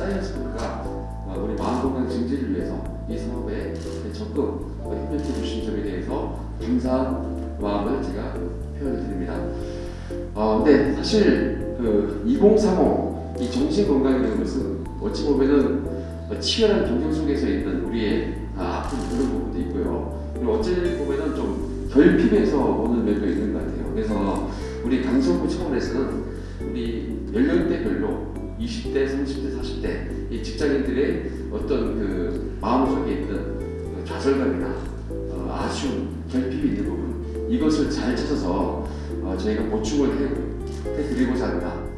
사이언스가 어, 우리 마음 건강 증진을 위해서 이 사업에 적극 협력해 주신 점에 대해서 감사한 마음을 제가 표현을 드립니다. 어, 근데 사실 그 2030, 이 정신 건강이라는 것은 어찌 보면은 치열한 경쟁 속에서 있는 우리의 아, 아픈 그런 부분도 있고요. 그리고 어찌 보면은 좀 결핍해서 오는 면도 있는 것 같아요. 그래서 우리 강성구 차원에서는 우리 연령대별로 20대, 30대, 40대 이 직장인들의 어떤 그 마음속에 있는 그 좌절감이나 어, 아쉬움, 결핍이 있는 부분 이것을 잘 찾아서 어, 저희가 보충을 해, 해드리고자 합니다.